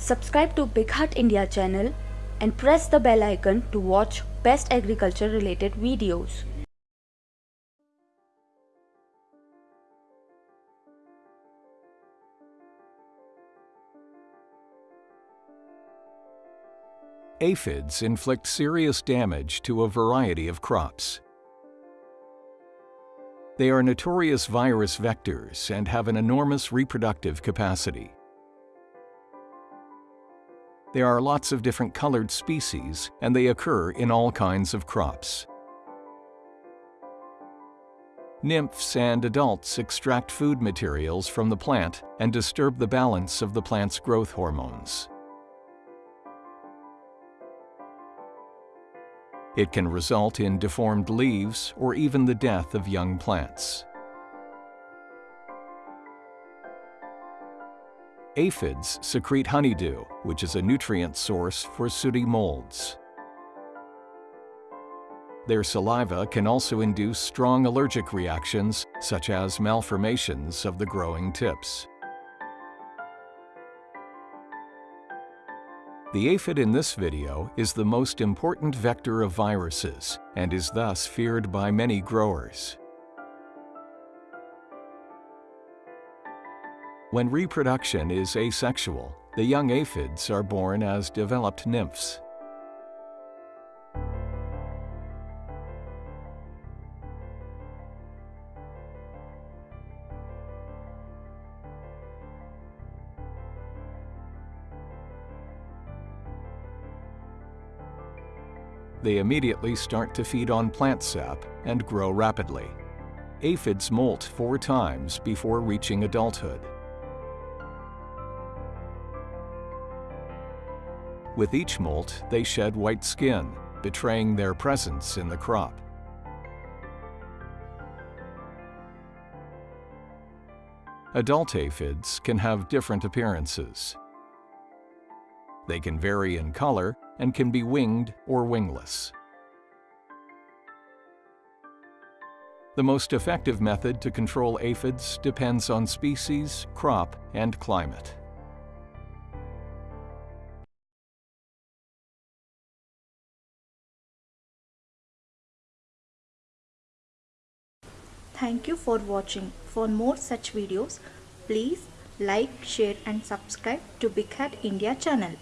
Subscribe to Big Haat India channel and press the bell icon to watch best agriculture related videos. Aphids inflict serious damage to a variety of crops. They are notorious virus vectors and have an enormous reproductive capacity. There are lots of different colored species and they occur in all kinds of crops. Nymphs and adults extract food materials from the plant and disturb the balance of the plant's growth hormones. It can result in deformed leaves or even the death of young plants. Aphids secrete honeydew, which is a nutrient source for sooty molds. Their saliva can also induce strong allergic reactions, such as malformations of the growing tips. The aphid in this video is the most important vector of viruses and is thus feared by many growers. When reproduction is asexual, the young aphids are born as developed nymphs. They immediately start to feed on plant sap and grow rapidly. Aphids molt four times before reaching adulthood. With each molt, they shed white skin, betraying their presence in the crop. Adult aphids can have different appearances. They can vary in color and can be winged or wingless. The most effective method to control aphids depends on species, crop, and climate. Thank you for watching. For more such videos, please like, share and subscribe to Big Haat India channel.